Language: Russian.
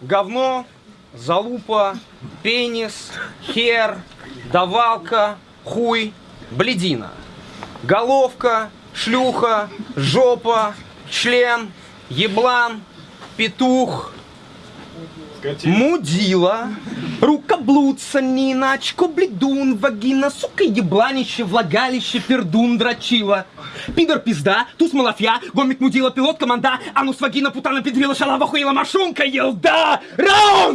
говно, залупа, пенис, хер, давалка, хуй, бледина. Головка, шлюха, жопа, член, еблан, петух, мудила, рукоблуд, санина, очко, бледун, вагина, сука, ебланище, влагалище, пердун, дрочила. Пидор, пизда, туз, малафья, гомик, мудила, пилот, команда, анус, вагина, путана, педрила, шалава, хуила, машунка, елда, раунд!